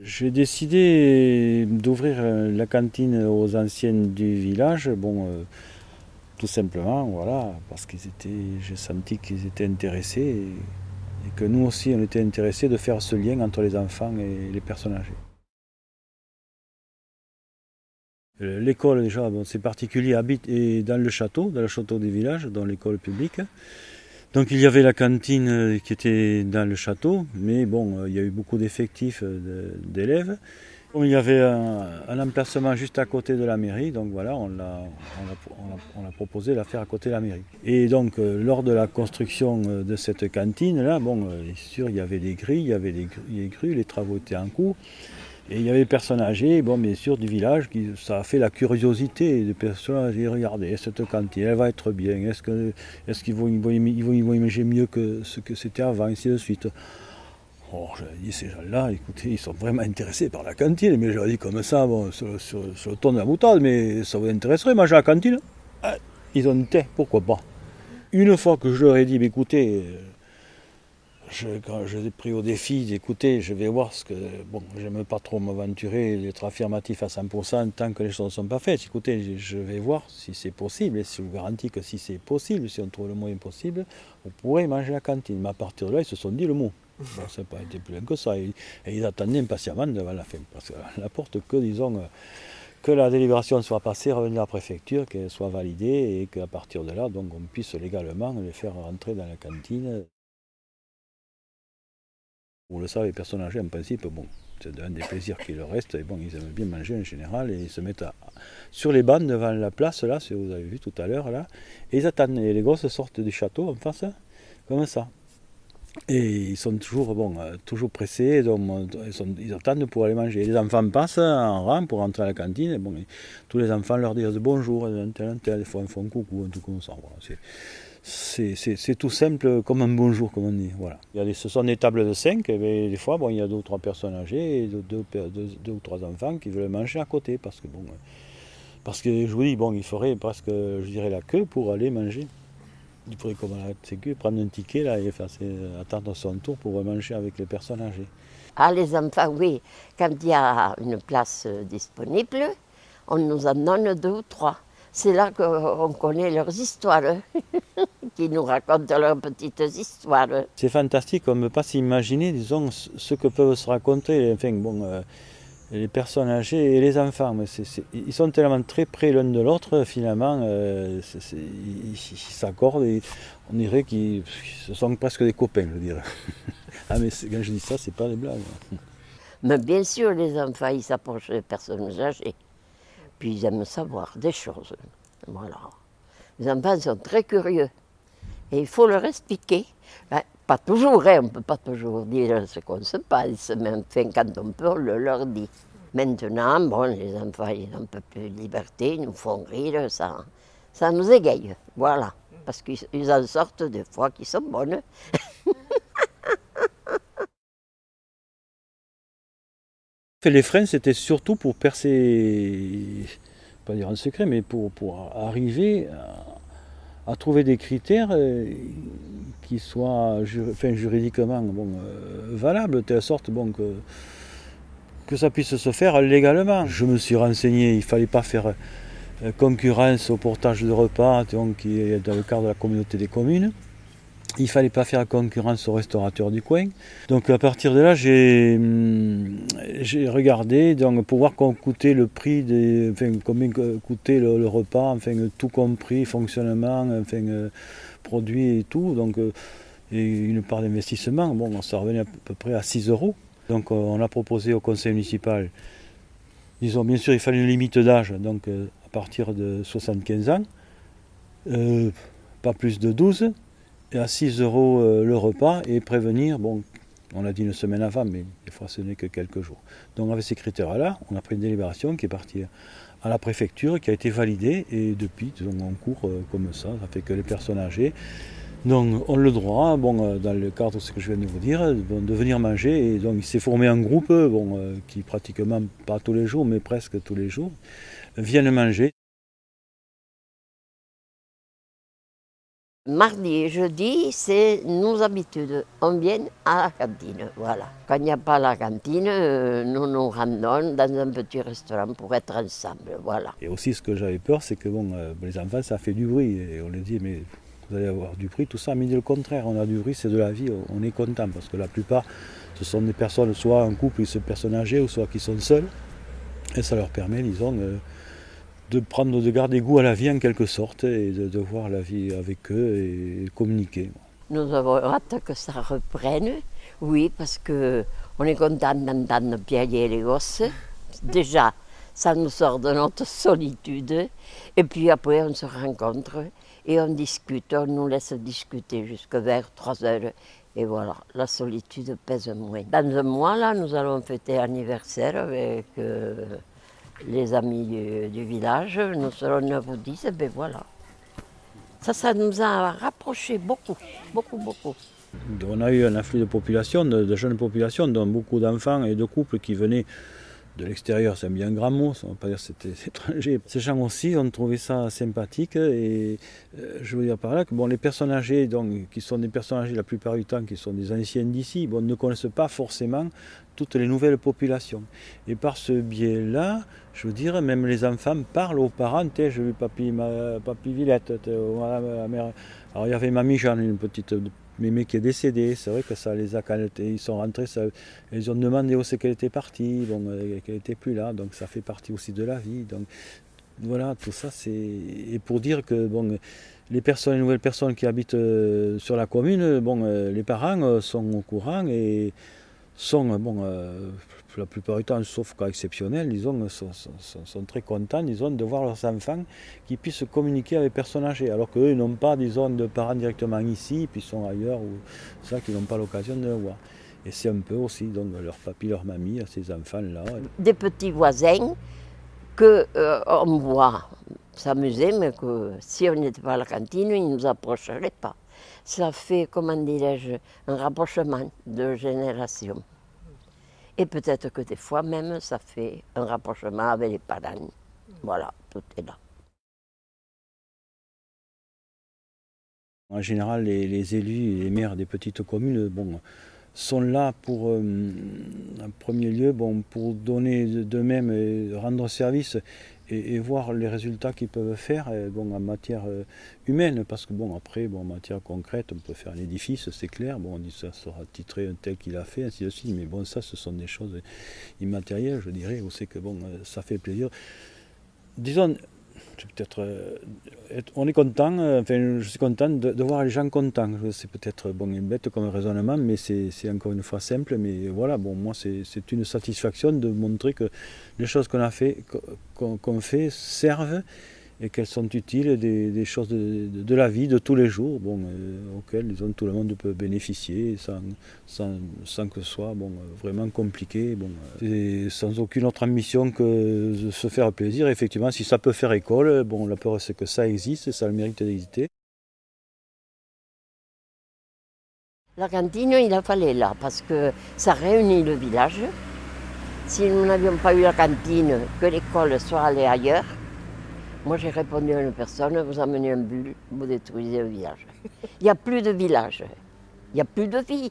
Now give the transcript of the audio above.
J'ai décidé d'ouvrir la cantine aux anciennes du village, bon, euh, tout simplement, voilà, parce qu'ils étaient, j'ai senti qu'ils étaient intéressés et, et, que nous aussi on était intéressés de faire ce lien entre les enfants et les personnes âgées. L'école déjà, bon, c'est particulier, habite dans le château, dans le château du village, dans l'école publique. Donc il y avait la cantine euh, qui était dans le château, mais bon, euh, il y a eu beaucoup d'effectifs euh, d'élèves. Il y avait un, emplacement juste à côté de la mairie, donc voilà, on a, on a, proposé de la faire à côté de la mairie. Et donc lors de la construction de cette cantine-là, bon, sûr, il y avait des grilles, il y avait des grues, les travaux étaient en cours. Et il y avait des personnes âgées, bon, bien sûr, du village, qui, ça a fait la curiosité des personnes âgées. Regardez, cette cantine, elle va être bien. Est-ce qu'ils est vont, ils vont, imaginer mieux que ce que c'était avant, ainsi de suite. Oh, j'avais dit, ces gens-là, écoutez, ils sont vraiment intéressés par la cantine. Mais j'avais dit comme ça, bon, sur, le ton de la boutade, mais ça vous intéresserait, manger à la cantine? Ah, Ils ont dit, pourquoi pas? Une fois que je leur ai dit, écoutez, je, quand je pris au défi d'écouter, je vais voir ce que. Bon, j'aime pas trop m'aventurer, être affirmatif à 100% tant que les choses ne sont pas faites. Écoutez, je vais voir si c'est possible, et je vous garantis que si c'est possible, si on trouve le moyen possible, vous pourrez manger à la cantine. Mais à partir de là, ils se sont dit le mot. Bon, ça n'a pas été plus loin que ça. Et, ils attendaient impatiemment devant la fin. Parce que la porte que, disons, que la délibération soit passée, revenir à la préfecture, qu'elle soit validée, et qu'à partir de là, donc, on puisse légalement les faire rentrer dans la cantine. Vous le savez, les personnes âgées, en principe, bon, c'est un des plaisirs qui leur reste. Et bon, ils aiment bien manger en général et ils se mettent sur les bancs devant la place, là, si vous avez vu tout à l'heure, là. Et ils attendent. Et les gosses sortent du château en face, comme ça. Et ils sont toujours, bon, euh, toujours pressés, donc ils, attendent pour aller manger. Les enfants passent en rang pour entrer à la cantine. Et bon, tous les enfants leur disent bonjour, des fois ils font coucou, un truc comme ça. C'est tout simple comme un bonjour, comme on dit. Voilà. Il y a des, ce sont des tables de 5, et des fois, bon, il y a deux ou trois personnes âgées et deux, deux, ou trois enfants qui veulent manger à côté. Parce que, bon, parce que je vous dis, bon, il faudrait presque, je dirais, la queue pour aller manger. Il faudrait comme la sécu, prendre un ticket là, et faire, attendre son tour pour manger avec les personnes âgées. Ah, les enfants, oui. Quand il y a une place disponible, on nous en donne deux ou trois. C'est là qu'on connaît leurs histoires. qui nous racontent leurs petites histoires. C'est fantastique, on ne peut pas s'imaginer, disons, ce que peuvent se raconter enfin, bon, euh, les personnes âgées et les enfants. Mais ils sont tellement très près l'un de l'autre, finalement, euh, ils s'accordent et on dirait qu'ils sont presque des copains, je dirais. ah, mais quand je dis ça, c'est pas des blagues. Mais bien sûr, les enfants, ils s'approchent des personnes âgées. Puis ils aiment savoir des choses. Voilà. Les enfants sont très curieux. Et il faut leur expliquer. Ben, pas toujours, hein, on ne peut pas toujours dire ce qu'on se passe, mais enfin, quand on peut, on le leur dit. Maintenant, bon, les enfants, ils ont un peu plus de liberté, ils nous font rire, ça, ça nous égaye, voilà. Parce qu'ils en sortent des fois qui sont bonnes. les freins, c'était surtout pour percer, pas dire un secret, mais pour, pour arriver à trouver des critères euh, qui soient juridiquement bon, euh, valables, de telle sorte bon, que, que ça puisse se faire légalement. Je me suis renseigné, il ne fallait pas faire euh, concurrence au portage de repas donc, qui est dans le cadre de la communauté des communes. Il fallait pas faire concurrence aux restaurateurs du coin. Donc à partir de là, j'ai hum, regardé donc, pour voir coûtait le prix, des, enfin, combien coûtait le, repas, enfin, tout compris, fonctionnement, enfin, euh, produits et tout. Donc, euh, et une part d'investissement, bon, ça revenait à peu près à 6 euros. Donc euh, on a proposé au conseil municipal, disons bien sûr il fallait une limite d'âge, donc à partir de 75 ans, pas plus de 12 à 6 euros euh, le repas et prévenir, bon, on l'a dit une semaine avant, mais des fois ce n'est que quelques jours. Donc avec ces critères-là, on a pris une délibération qui est partie à la préfecture, qui a été validée, et depuis, on court euh, comme ça, ça fait que les personnes âgées donc, ont le droit, bon, euh, dans le cadre de ce que je viens de vous dire, de venir manger. Et donc, il s'est formé un groupe, qui pratiquement, pas tous les jours, mais presque tous les jours, viennent manger. Mardi et jeudi, c'est nos habitudes. On vient à la cantine, voilà. Quand il n'y a pas la cantine, euh, nous nous rendons dans un petit restaurant pour être ensemble, voilà. Et aussi, ce que j'avais peur, c'est que bon, euh, les enfants, ça fait du bruit. On les dit, mais vous allez avoir du bruit, tout ça. Mais le contraire, on a du bruit, c'est de la vie, on est content. Parce que la plupart, ce sont des personnes, soit en couple, ils sont personnes âgées, ou soit qui sont seuls. Et ça leur permet, disons, euh, de prendre, de garder goût à la vie en quelque sorte et de, voir la vie avec eux et communiquer. Nous avons hâte que ça reprenne, oui, parce que on est content d'entendre piailler les gosses. Déjà, ça nous sort de notre solitude. Et puis après, on se rencontre et on discute, on nous laisse discuter jusqu'à vers 3 heures. Et voilà, la solitude pèse moins. Dans un mois, là, nous allons fêter anniversaire avec euh, les amis du, village, nous serons 9 ou 10, et bien voilà. Ça, ça nous a rapprochés beaucoup, beaucoup, beaucoup. On a eu un afflux de population, de, jeunes populations, dont beaucoup d'enfants et de couples qui venaient de l'extérieur, c'est bien grand mot, on ne va pas dire que c'était étranger. Ces gens aussi ont trouvé ça sympathique et euh, je veux dire par là que les personnes âgées, donc, qui sont des personnes âgées la plupart du temps, qui sont des anciens d'ici, bon, ne connaissent pas forcément toutes les nouvelles populations. Et par ce biais-là, je veux dire, même les enfants parlent aux parents, j'ai vu papy, papy Villette. Alors il y avait mamie Jeanne, une petite mémé qui est décédée, c'est vrai que ça les a, quand ils sont rentrés, ils ont demandé où c'est qu'elle était partie, bon, euh, qu'elle n'était plus là, donc ça fait partie aussi de la vie. Donc voilà, tout ça, c'est. Et pour dire que bon, les personnes, les nouvelles personnes qui habitent euh, sur la commune, bon, euh, les parents sont au courant et sont, bon, la plupart du temps, sauf cas exceptionnel, disons, sont, très contents disons, de voir leurs enfants qui puissent communiquer avec personnes âgées, alors qu'eux n'ont pas disons, de parents directement ici, puis sont ailleurs, ou ça, qu'ils n'ont pas l'occasion de le voir. Et c'est un peu aussi donc, leur papy, leur mamie, ces enfants-là. Des petits voisins qu'on euh, voit s'amuser, mais que si on n'était pas à la cantine, ils ne nous approcheraient pas ça fait, comment dirais-je, un rapprochement de génération. Et peut-être que des fois même, ça fait un rapprochement avec les parents. Voilà, tout est là. En général, les, élus et les maires des petites communes sont là pour, euh, en premier lieu, bon, pour donner d'eux-mêmes et rendre service et, voir les résultats qu'ils peuvent faire euh, bon, en matière euh, humaine. Parce que bon, après, bon, en matière concrète, on peut faire un édifice, c'est clair. Bon, on dit ça sera titré un tel qu'il a fait, ainsi de suite. Mais bon, ça, ce sont des choses immatérielles, je dirais. On sait que bon, ça fait plaisir. Disons, peut-être, euh, on est content, euh, enfin, je suis content de, voir les gens contents. C'est peut-être bon, une bête comme raisonnement, mais c'est encore une fois simple. Mais voilà, bon, moi, c'est une satisfaction de montrer que les choses qu'on a fait, qu'on fait servent et qu'elles sont utiles, des, choses de, la vie de tous les jours, bon, euh, auxquelles tout le monde peut bénéficier sans, sans, que ce soit bon, vraiment compliqué, bon, et sans aucune autre ambition que de se faire plaisir. Effectivement, si ça peut faire école, bon, la peur c'est que ça existe, ça a le mérite d'exister. La cantine, il a fallu là, parce que ça réunit le village. Si nous n'avions pas eu la cantine, que l'école soit allée ailleurs, moi, j'ai répondu à une personne, vous amenez un bulle, vous détruisez un village. Il n'y a plus de village, il n'y a plus de vie.